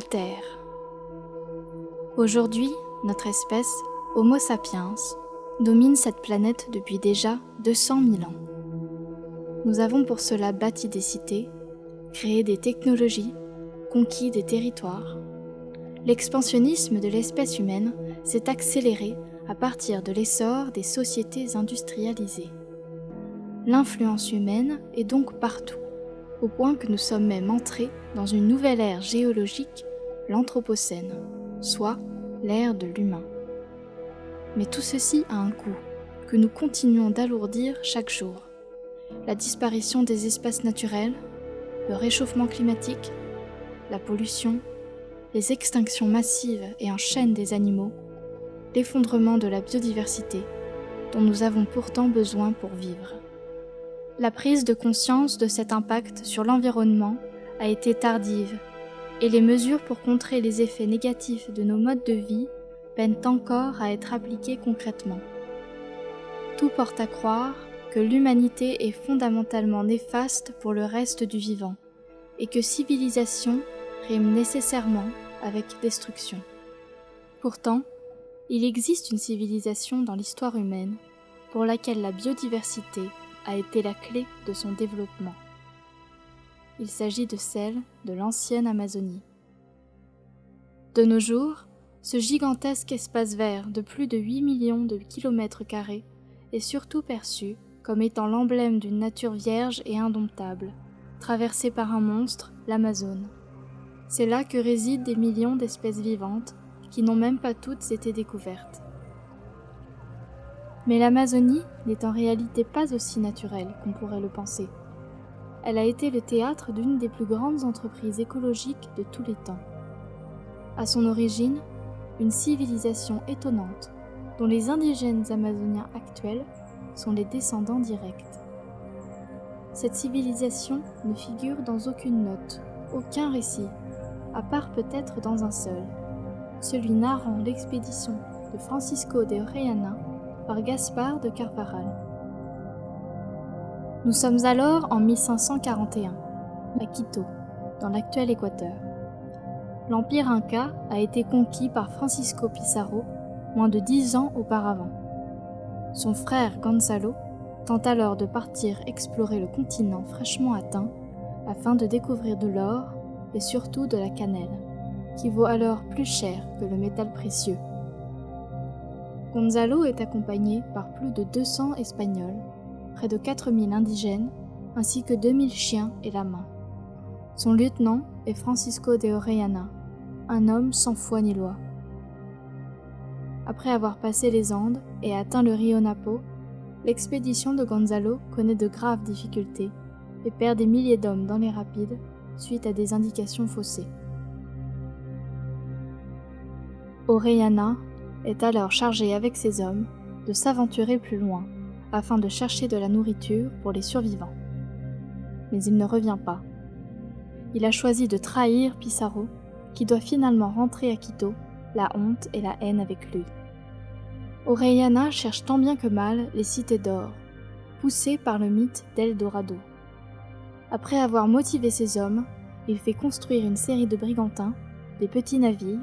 Terre. Aujourd'hui, notre espèce, Homo sapiens, domine cette planète depuis déjà 200 000 ans. Nous avons pour cela bâti des cités, créé des technologies, conquis des territoires. L'expansionnisme de l'espèce humaine s'est accéléré à partir de l'essor des sociétés industrialisées. L'influence humaine est donc partout, au point que nous sommes même entrés dans une nouvelle ère géologique, l'Anthropocène, soit l'ère de l'humain. Mais tout ceci a un coût, que nous continuons d'alourdir chaque jour. La disparition des espaces naturels, le réchauffement climatique, la pollution, les extinctions massives et en chaîne des animaux, l'effondrement de la biodiversité, dont nous avons pourtant besoin pour vivre. La prise de conscience de cet impact sur l'environnement a été tardive et les mesures pour contrer les effets négatifs de nos modes de vie peinent encore à être appliquées concrètement. Tout porte à croire que l'humanité est fondamentalement néfaste pour le reste du vivant et que civilisation rime nécessairement avec destruction. Pourtant, il existe une civilisation dans l'histoire humaine pour laquelle la biodiversité a été la clé de son développement. Il s'agit de celle de l'ancienne Amazonie. De nos jours, ce gigantesque espace vert de plus de 8 millions de kilomètres carrés est surtout perçu comme étant l'emblème d'une nature vierge et indomptable, traversée par un monstre, l'Amazone. C'est là que résident des millions d'espèces vivantes qui n'ont même pas toutes été découvertes. Mais l'Amazonie n'est en réalité pas aussi naturelle qu'on pourrait le penser. Elle a été le théâtre d'une des plus grandes entreprises écologiques de tous les temps. À son origine, une civilisation étonnante dont les indigènes amazoniens actuels sont les descendants directs. Cette civilisation ne figure dans aucune note, aucun récit, à part peut-être dans un seul, celui narrant l'expédition de Francisco de Orellana par Gaspard de Carvaral. Nous sommes alors en 1541, à Quito, dans l'actuel Équateur. L'empire inca a été conquis par Francisco Pizarro moins de dix ans auparavant. Son frère Gonzalo tente alors de partir explorer le continent fraîchement atteint afin de découvrir de l'or et surtout de la cannelle qui vaut alors plus cher que le métal précieux. Gonzalo est accompagné par plus de 200 Espagnols, près de 4000 indigènes, ainsi que 2000 chiens et la main. Son lieutenant est Francisco de Orellana, un homme sans foi ni loi. Après avoir passé les Andes et atteint le rio Napo, l'expédition de Gonzalo connaît de graves difficultés et perd des milliers d'hommes dans les rapides suite à des indications faussées. Orellana est alors chargé avec ses hommes de s'aventurer plus loin afin de chercher de la nourriture pour les survivants. Mais il ne revient pas. Il a choisi de trahir Pissarro, qui doit finalement rentrer à Quito, la honte et la haine avec lui. Orellana cherche tant bien que mal les cités d'or, poussé par le mythe d'Eldorado. Après avoir motivé ses hommes, il fait construire une série de brigantins, des petits navires,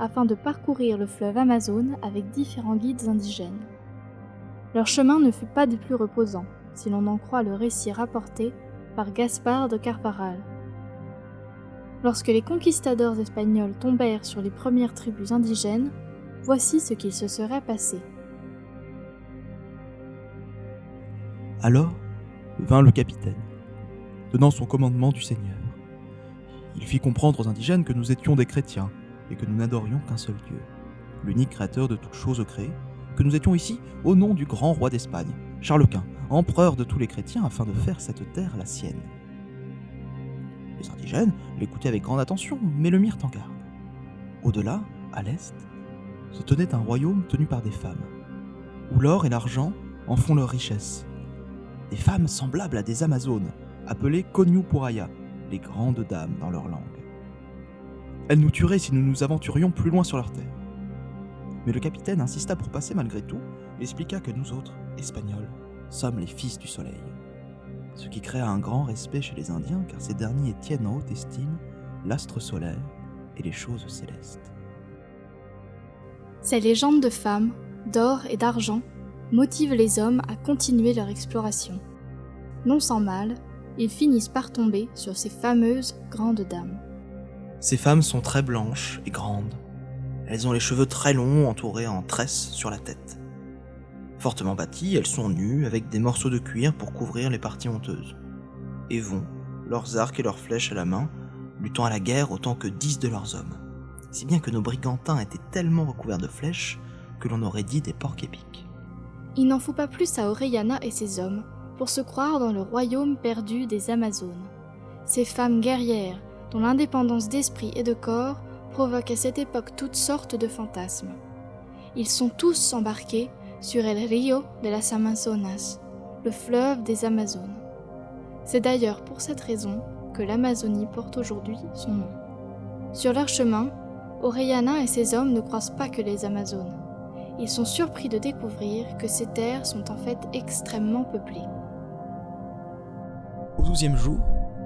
afin de parcourir le fleuve Amazone avec différents guides indigènes. Leur chemin ne fut pas des plus reposants, si l'on en croit le récit rapporté par Gaspard de Carvaral. Lorsque les conquistadors espagnols tombèrent sur les premières tribus indigènes, voici ce qu'il se serait passé. Alors vint le capitaine, donnant son commandement du Seigneur. Il fit comprendre aux indigènes que nous étions des chrétiens et que nous n'adorions qu'un seul Dieu, l'unique créateur de toutes choses créées, que nous étions ici au nom du grand roi d'Espagne, Charles Quint, empereur de tous les chrétiens, afin de faire cette terre la sienne. Les indigènes l'écoutaient avec grande attention, mais le mirent en garde. Au-delà, à l'est, se tenait un royaume tenu par des femmes, où l'or et l'argent en font leur richesse. Des femmes semblables à des Amazones, appelées Konyupuraya, les grandes dames dans leur langue. Elles nous tueraient si nous nous aventurions plus loin sur leur terre. Mais le capitaine insista pour passer malgré tout et expliqua que nous autres, Espagnols, sommes les fils du soleil. Ce qui créa un grand respect chez les Indiens car ces derniers tiennent en haute estime l'astre solaire et les choses célestes. Ces légendes de femmes, d'or et d'argent motivent les hommes à continuer leur exploration. Non sans mal, ils finissent par tomber sur ces fameuses grandes dames. Ces femmes sont très blanches et grandes. Elles ont les cheveux très longs entourés en tresses sur la tête. Fortement bâties, elles sont nues avec des morceaux de cuir pour couvrir les parties honteuses. Et vont, leurs arcs et leurs flèches à la main, luttant à la guerre autant que dix de leurs hommes. Si bien que nos brigantins étaient tellement recouverts de flèches que l'on aurait dit des porcs épiques. Il n'en faut pas plus à Orellana et ses hommes pour se croire dans le royaume perdu des Amazones. Ces femmes guerrières, dont l'indépendance d'esprit et de corps provoque à cette époque toutes sortes de fantasmes. Ils sont tous embarqués sur El Rio de las Amazonas, le fleuve des Amazones. C'est d'ailleurs pour cette raison que l'Amazonie porte aujourd'hui son nom. Sur leur chemin, Orellana et ses hommes ne croisent pas que les Amazones. Ils sont surpris de découvrir que ces terres sont en fait extrêmement peuplées. Au douzième jour,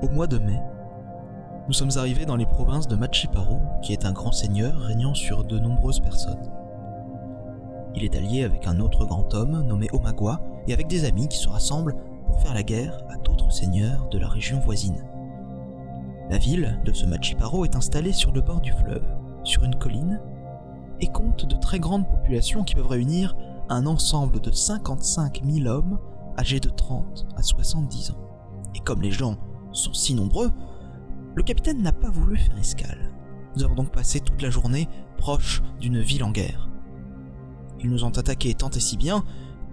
au mois de mai, nous sommes arrivés dans les provinces de Machiparo, qui est un grand seigneur régnant sur de nombreuses personnes. Il est allié avec un autre grand homme nommé Omagua et avec des amis qui se rassemblent pour faire la guerre à d'autres seigneurs de la région voisine. La ville de ce Machiparo est installée sur le bord du fleuve, sur une colline, et compte de très grandes populations qui peuvent réunir un ensemble de 55 000 hommes âgés de 30 à 70 ans. Et comme les gens sont si nombreux, le capitaine n'a pas voulu faire escale. Nous avons donc passé toute la journée proche d'une ville en guerre. Ils nous ont attaqués tant et si bien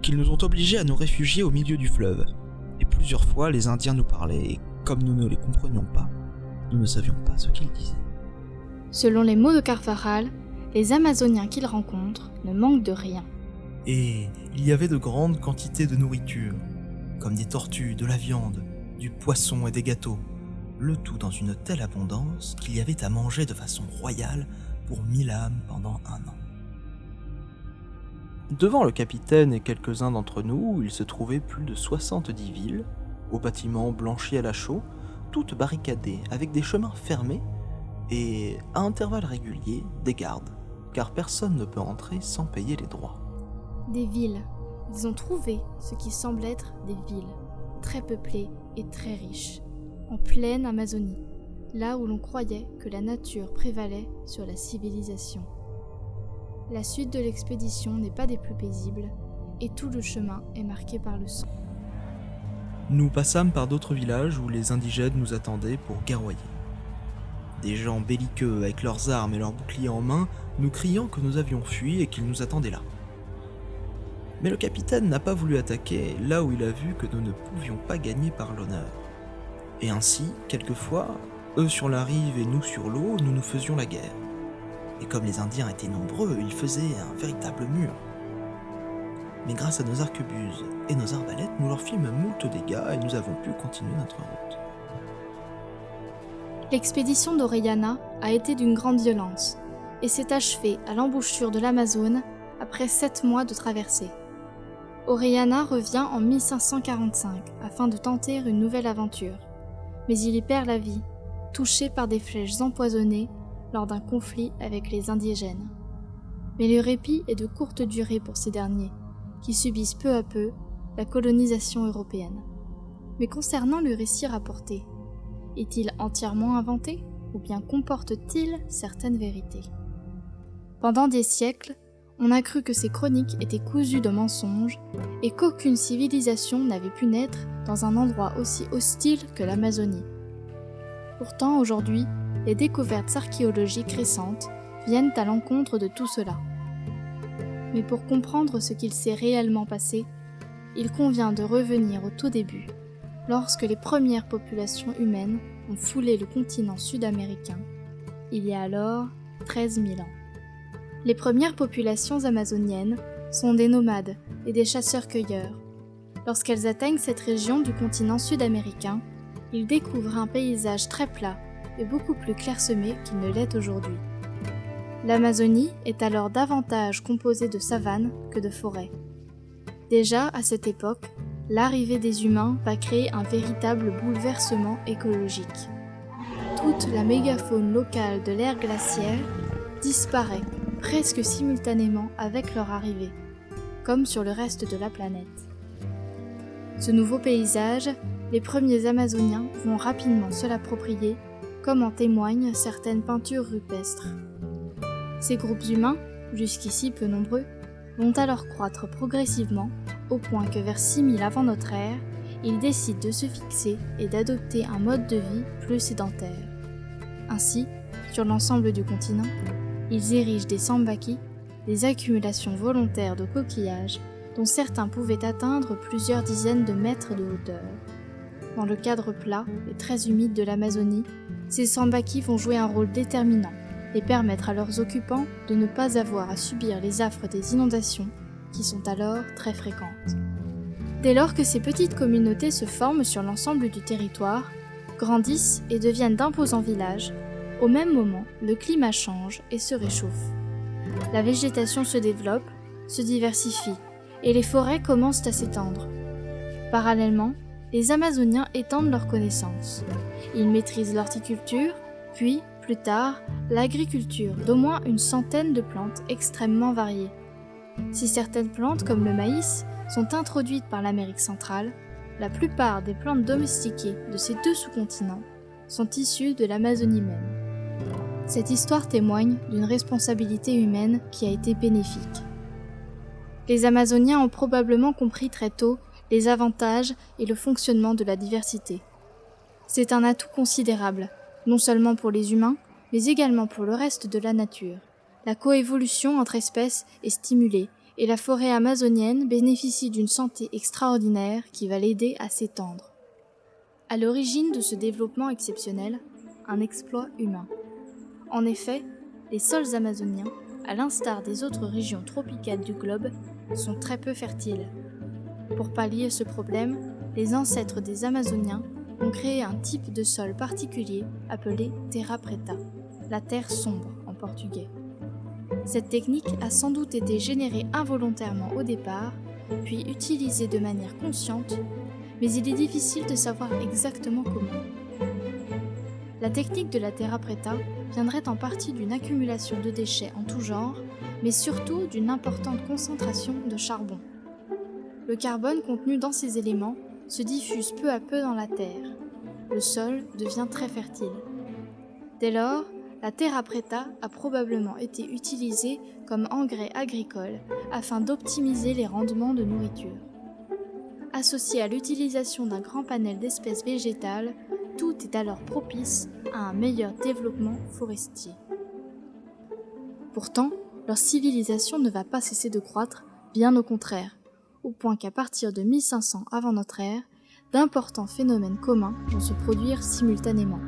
qu'ils nous ont obligés à nous réfugier au milieu du fleuve. Et plusieurs fois, les Indiens nous parlaient, et comme nous ne les comprenions pas, nous ne savions pas ce qu'ils disaient. Selon les mots de Carfaral, les Amazoniens qu'ils rencontrent ne manquent de rien. Et il y avait de grandes quantités de nourriture, comme des tortues, de la viande, du poisson et des gâteaux, le tout dans une telle abondance qu'il y avait à manger de façon royale pour mille âmes pendant un an. Devant le capitaine et quelques-uns d'entre nous, il se trouvait plus de 70 villes, aux bâtiments blanchis à la chaux, toutes barricadées avec des chemins fermés et, à intervalles réguliers, des gardes, car personne ne peut entrer sans payer les droits. Des villes. Ils ont trouvé ce qui semble être des villes, très peuplées et très riches, en pleine Amazonie, là où l'on croyait que la nature prévalait sur la civilisation. La suite de l'expédition n'est pas des plus paisibles, et tout le chemin est marqué par le sang. Nous passâmes par d'autres villages où les indigènes nous attendaient pour guerroyer. Des gens belliqueux avec leurs armes et leurs boucliers en main, nous criant que nous avions fui et qu'ils nous attendaient là. Mais le capitaine n'a pas voulu attaquer là où il a vu que nous ne pouvions pas gagner par l'honneur. Et ainsi, quelquefois, eux sur la rive et nous sur l'eau, nous nous faisions la guerre. Et comme les Indiens étaient nombreux, ils faisaient un véritable mur. Mais grâce à nos arquebuses et nos arbalètes, nous leur fîmes moult dégâts et nous avons pu continuer notre route. L'expédition d'Orellana a été d'une grande violence et s'est achevée à l'embouchure de l'Amazone après sept mois de traversée. Orellana revient en 1545 afin de tenter une nouvelle aventure, mais il y perd la vie, touché par des flèches empoisonnées lors d'un conflit avec les indigènes. Mais le répit est de courte durée pour ces derniers, qui subissent peu à peu la colonisation européenne. Mais concernant le récit rapporté, est-il entièrement inventé ou bien comporte-t-il certaines vérités? Pendant des siècles, on a cru que ces chroniques étaient cousues de mensonges et qu'aucune civilisation n'avait pu naître dans un endroit aussi hostile que l'Amazonie. Pourtant, aujourd'hui, les découvertes archéologiques récentes viennent à l'encontre de tout cela. Mais pour comprendre ce qu'il s'est réellement passé, il convient de revenir au tout début, lorsque les premières populations humaines ont foulé le continent sud-américain, il y a alors 13 000 ans. Les premières populations amazoniennes sont des nomades et des chasseurs-cueilleurs. Lorsqu'elles atteignent cette région du continent sud-américain, ils découvrent un paysage très plat et beaucoup plus clairsemé qu'il ne l'est aujourd'hui. L'Amazonie est alors davantage composée de savanes que de forêts. Déjà à cette époque, l'arrivée des humains va créer un véritable bouleversement écologique. toute la mégafaune locale de l'ère glaciaire disparaît presque simultanément avec leur arrivée, comme sur le reste de la planète. Ce nouveau paysage, les premiers Amazoniens vont rapidement se l'approprier, comme en témoignent certaines peintures rupestres. Ces groupes humains, jusqu'ici peu nombreux, vont alors croître progressivement au point que vers 6000 avant notre ère, ils décident de se fixer et d'adopter un mode de vie plus sédentaire. Ainsi, sur l'ensemble du continent, ils érigent des sambakis, des accumulations volontaires de coquillages dont certains pouvaient atteindre plusieurs dizaines de mètres de hauteur. Dans le cadre plat et très humide de l'Amazonie, ces sambakis vont jouer un rôle déterminant et permettre à leurs occupants de ne pas avoir à subir les affres des inondations qui sont alors très fréquentes. Dès lors que ces petites communautés se forment sur l'ensemble du territoire, grandissent et deviennent d'imposants villages, au même moment, le climat change et se réchauffe. La végétation se développe, se diversifie, et les forêts commencent à s'étendre. Parallèlement, les Amazoniens étendent leurs connaissances. Ils maîtrisent l'horticulture, puis, plus tard, l'agriculture d'au moins une centaine de plantes extrêmement variées. Si certaines plantes, comme le maïs, sont introduites par l'Amérique centrale, la plupart des plantes domestiquées de ces deux sous-continents sont issues de l'Amazonie même. Cette histoire témoigne d'une responsabilité humaine qui a été bénéfique. Les Amazoniens ont probablement compris très tôt les avantages et le fonctionnement de la diversité. C'est un atout considérable, non seulement pour les humains, mais également pour le reste de la nature. La coévolution entre espèces est stimulée et la forêt amazonienne bénéficie d'une santé extraordinaire qui va l'aider à s'étendre. À l'origine de ce développement exceptionnel, un exploit humain. En effet, les sols amazoniens, à l'instar des autres régions tropicales du globe, sont très peu fertiles. Pour pallier ce problème, les ancêtres des Amazoniens ont créé un type de sol particulier appelé terra preta, la terre sombre en portugais. Cette technique a sans doute été générée involontairement au départ, puis utilisée de manière consciente, mais il est difficile de savoir exactement comment. La technique de la terra preta viendrait en partie d'une accumulation de déchets en tout genre, mais surtout d'une importante concentration de charbon. Le carbone contenu dans ces éléments se diffuse peu à peu dans la terre. Le sol devient très fertile. Dès lors, la terra preta a probablement été utilisée comme engrais agricole afin d'optimiser les rendements de nourriture. Associé à l'utilisation d'un grand panel d'espèces végétales, tout est alors propice à un meilleur développement forestier. Pourtant, leur civilisation ne va pas cesser de croître, bien au contraire, au point qu'à partir de 1500 avant notre ère, d'importants phénomènes communs vont se produire simultanément.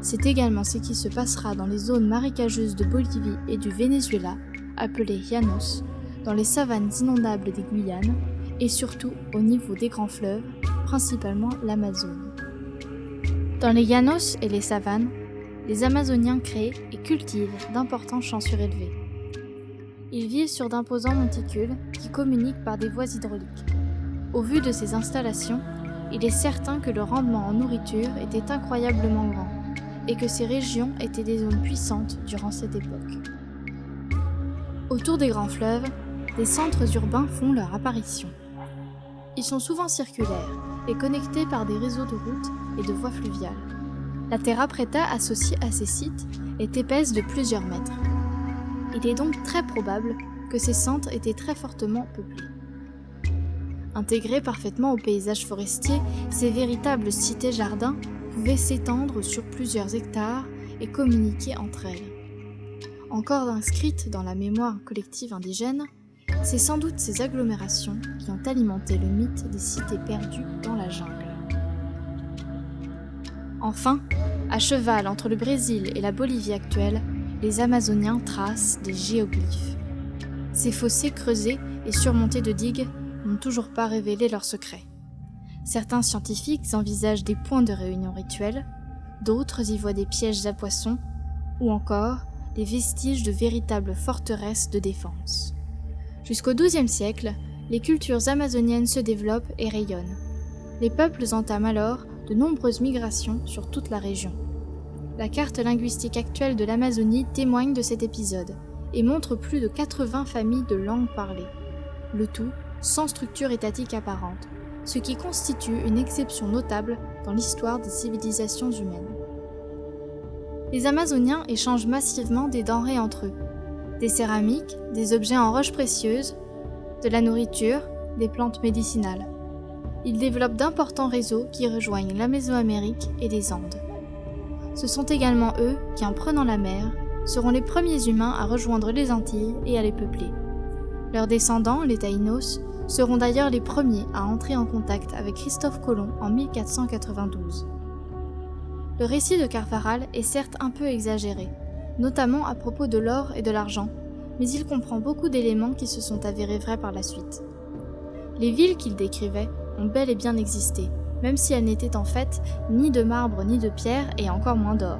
C'est également ce qui se passera dans les zones marécageuses de Bolivie et du Venezuela, appelées Llanos, dans les savanes inondables des Guyanes, et surtout au niveau des grands fleuves, principalement l'Amazone. Dans les Llanos et les savanes, les Amazoniens créent et cultivent d'importants champs surélevés. Ils vivent sur d'imposants monticules qui communiquent par des voies hydrauliques. Au vu de ces installations, il est certain que le rendement en nourriture était incroyablement grand et que ces régions étaient des zones puissantes durant cette époque. Autour des grands fleuves, des centres urbains font leur apparition. Ils sont souvent circulaires et connectés par des réseaux de routes et de voies fluviales. La terra preta associée à ces sites est épaisse de plusieurs mètres. Il est donc très probable que ces centres étaient très fortement peuplés. Intégrés parfaitement au paysage forestier, ces véritables cités-jardins pouvaient s'étendre sur plusieurs hectares et communiquer entre elles. Encore inscrites dans la mémoire collective indigène, c'est sans doute ces agglomérations qui ont alimenté le mythe des cités perdues dans la jungle. Enfin, à cheval entre le Brésil et la Bolivie actuelle, les Amazoniens tracent des géoglyphes. Ces fossés creusés et surmontés de digues n'ont toujours pas révélé leurs secrets. Certains scientifiques envisagent des points de réunion rituels, d'autres y voient des pièges à poissons, ou encore des vestiges de véritables forteresses de défense. Jusqu'au XIIe siècle, les cultures amazoniennes se développent et rayonnent. Les peuples entament alors de nombreuses migrations sur toute la région. La carte linguistique actuelle de l'Amazonie témoigne de cet épisode et montre plus de 80 familles de langues parlées. Le tout sans structure étatique apparente, ce qui constitue une exception notable dans l'histoire des civilisations humaines. Les Amazoniens échangent massivement des denrées entre eux, des céramiques, des objets en roches précieuses, de la nourriture, des plantes médicinales. Ils développent d'importants réseaux qui rejoignent la Mésoamérique et les Andes. Ce sont également eux qui, en prenant la mer, seront les premiers humains à rejoindre les Antilles et à les peupler. Leurs descendants, les Taïnos, seront d'ailleurs les premiers à entrer en contact avec Christophe Colomb en 1492. Le récit de Carfaral est certes un peu exagéré, notamment à propos de l'or et de l'argent, mais il comprend beaucoup d'éléments qui se sont avérés vrais par la suite. Les villes qu'il décrivait ont bel et bien existé, même si elles n'étaient en fait ni de marbre ni de pierre et encore moins d'or.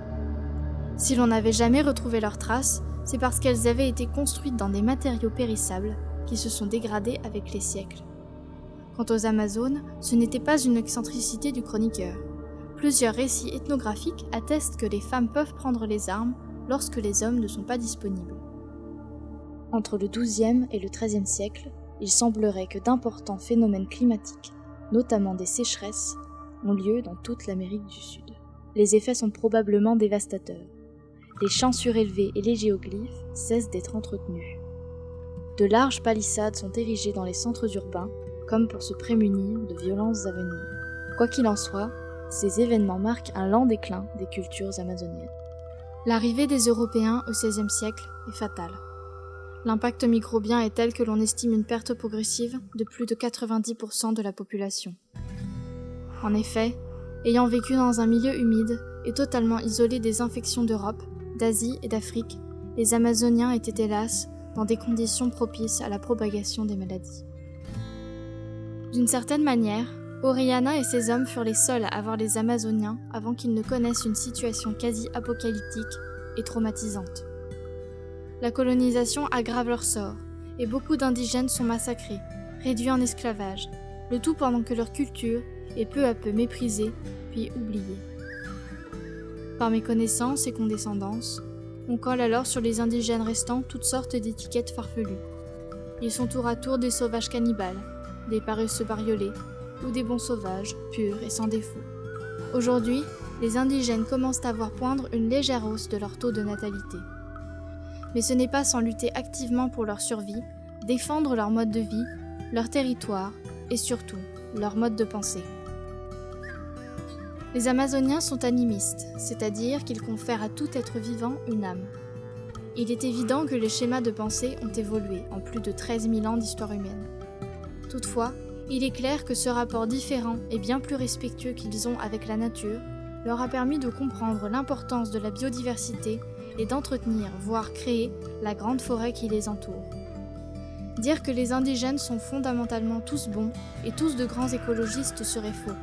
Si l'on n'avait jamais retrouvé leurs traces, c'est parce qu'elles avaient été construites dans des matériaux périssables qui se sont dégradés avec les siècles. Quant aux Amazones, ce n'était pas une excentricité du chroniqueur. Plusieurs récits ethnographiques attestent que les femmes peuvent prendre les armes lorsque les hommes ne sont pas disponibles. Entre le XIIe et le XIIIe siècle, il semblerait que d'importants phénomènes climatiques, notamment des sécheresses, ont lieu dans toute l'Amérique du Sud. Les effets sont probablement dévastateurs. Les champs surélevés et les géoglyphes cessent d'être entretenus. De larges palissades sont érigées dans les centres urbains, comme pour se prémunir de violences à venir. Quoi qu'il en soit, ces événements marquent un lent déclin des cultures amazoniennes. L'arrivée des Européens au XVIe siècle est fatale. L'impact microbien est tel que l'on estime une perte progressive de plus de 90% de la population. En effet, ayant vécu dans un milieu humide et totalement isolé des infections d'Europe, d'Asie et d'Afrique, les Amazoniens étaient hélas dans des conditions propices à la propagation des maladies. D'une certaine manière, Oriana et ses hommes furent les seuls à voir les Amazoniens avant qu'ils ne connaissent une situation quasi apocalyptique et traumatisante. La colonisation aggrave leur sort, et beaucoup d'indigènes sont massacrés, réduits en esclavage, le tout pendant que leur culture est peu à peu méprisée, puis oubliée. Par méconnaissance et condescendance, on colle alors sur les indigènes restants toutes sortes d'étiquettes farfelues. Ils sont tour à tour des sauvages cannibales, des paresseux bariolés, ou des bons sauvages, purs et sans défaut. Aujourd'hui, les indigènes commencent à voir poindre une légère hausse de leur taux de natalité. Mais ce n'est pas sans lutter activement pour leur survie, défendre leur mode de vie, leur territoire et surtout leur mode de pensée. Les Amazoniens sont animistes, c'est-à-dire qu'ils confèrent à tout être vivant une âme. Il est évident que les schémas de pensée ont évolué en plus de 13 000 ans d'histoire humaine. Toutefois, il est clair que ce rapport différent et bien plus respectueux qu'ils ont avec la nature leur a permis de comprendre l'importance de la biodiversité et d'entretenir, voire créer, la grande forêt qui les entoure. Dire que les indigènes sont fondamentalement tous bons et tous de grands écologistes serait faux,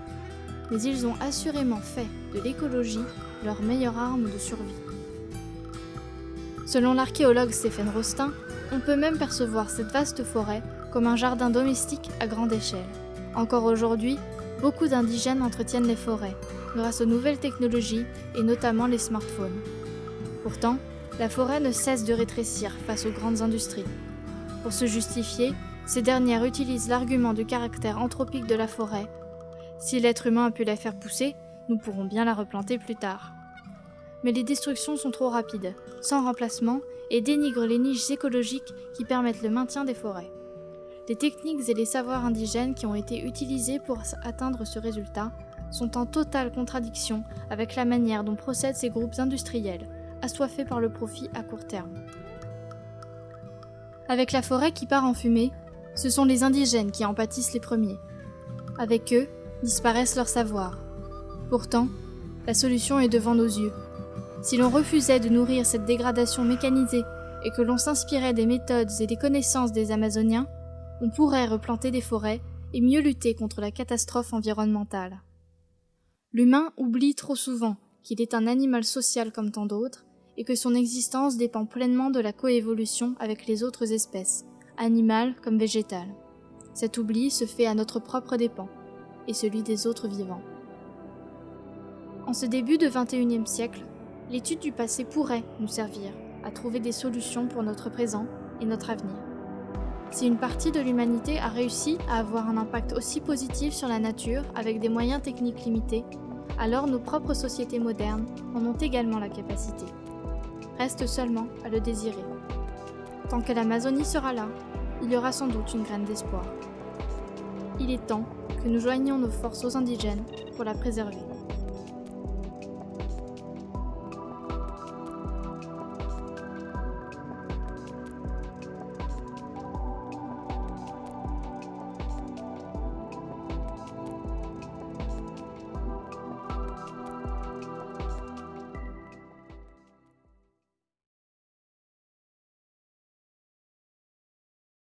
mais ils ont assurément fait de l'écologie leur meilleure arme de survie. Selon l'archéologue Stéphane Rostin, on peut même percevoir cette vaste forêt comme un jardin domestique à grande échelle. Encore aujourd'hui, beaucoup d'indigènes entretiennent les forêts, grâce aux nouvelles technologies et notamment les smartphones. Pourtant, la forêt ne cesse de rétrécir face aux grandes industries. Pour se justifier, ces dernières utilisent l'argument du caractère anthropique de la forêt. Si l'être humain a pu la faire pousser, nous pourrons bien la replanter plus tard. Mais les destructions sont trop rapides, sans remplacement, et dénigrent les niches écologiques qui permettent le maintien des forêts. Les techniques et les savoirs indigènes qui ont été utilisés pour atteindre ce résultat sont en totale contradiction avec la manière dont procèdent ces groupes industriels, assoiffés par le profit à court terme. Avec la forêt qui part en fumée, ce sont les indigènes qui en pâtissent les premiers. Avec eux, disparaissent leurs savoirs. Pourtant, la solution est devant nos yeux. Si l'on refusait de nourrir cette dégradation mécanisée et que l'on s'inspirait des méthodes et des connaissances des Amazoniens, on pourrait replanter des forêts et mieux lutter contre la catastrophe environnementale. L'humain oublie trop souvent qu'il est un animal social comme tant d'autres et que son existence dépend pleinement de la coévolution avec les autres espèces, animales comme végétales. Cet oubli se fait à notre propre dépens et celui des autres vivants. En ce début de XXIe siècle, L'étude du passé pourrait nous servir à trouver des solutions pour notre présent et notre avenir. Si une partie de l'humanité a réussi à avoir un impact aussi positif sur la nature avec des moyens techniques limités, alors nos propres sociétés modernes en ont également la capacité. Reste seulement à le désirer. Tant que l'Amazonie sera là, il y aura sans doute une graine d'espoir. Il est temps que nous joignions nos forces aux indigènes pour la préserver.